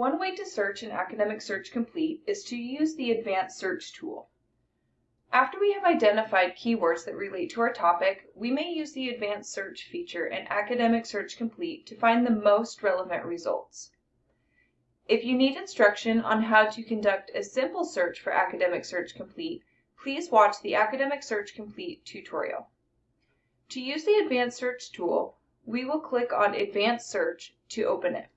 One way to search in Academic Search Complete is to use the Advanced Search tool. After we have identified keywords that relate to our topic, we may use the Advanced Search feature in Academic Search Complete to find the most relevant results. If you need instruction on how to conduct a simple search for Academic Search Complete, please watch the Academic Search Complete tutorial. To use the Advanced Search tool, we will click on Advanced Search to open it.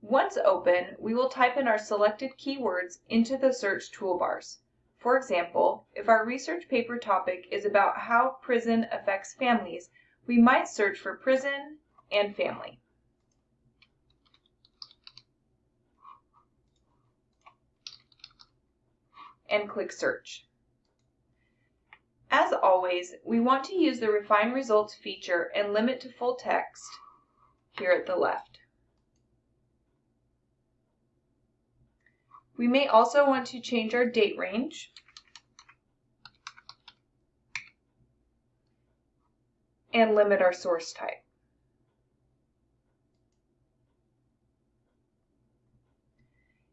Once open, we will type in our selected keywords into the search toolbars. For example, if our research paper topic is about how prison affects families, we might search for prison and family. And click search. As always, we want to use the Refine Results feature and limit to full text here at the left. We may also want to change our date range. and limit our source type.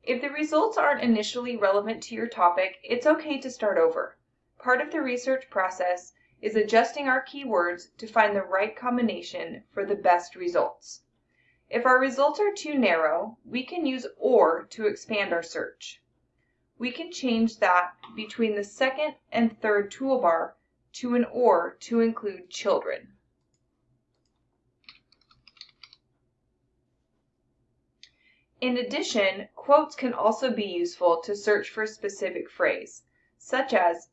If the results aren't initially relevant to your topic, it's okay to start over. Part of the research process is adjusting our keywords to find the right combination for the best results. If our results are too narrow, we can use OR to expand our search. We can change that between the second and third toolbar to an OR to include children. In addition, quotes can also be useful to search for a specific phrase, such as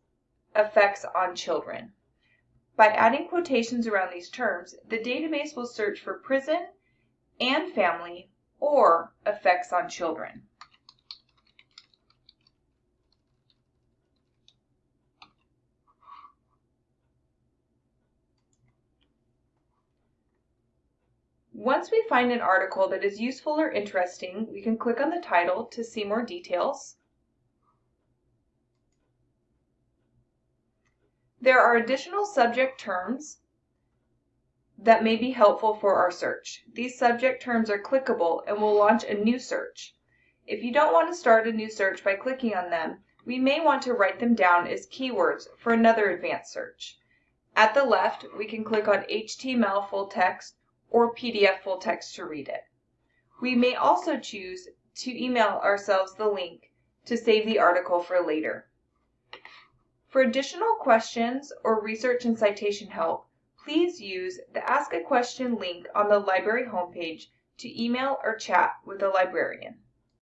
effects on children. By adding quotations around these terms, the database will search for prison and family or effects on children. Once we find an article that is useful or interesting, we can click on the title to see more details. There are additional subject terms that may be helpful for our search. These subject terms are clickable and will launch a new search. If you don't want to start a new search by clicking on them, we may want to write them down as keywords for another advanced search. At the left, we can click on HTML full text or PDF full text to read it. We may also choose to email ourselves the link to save the article for later. For additional questions or research and citation help, please use the Ask a Question link on the library homepage to email or chat with a librarian.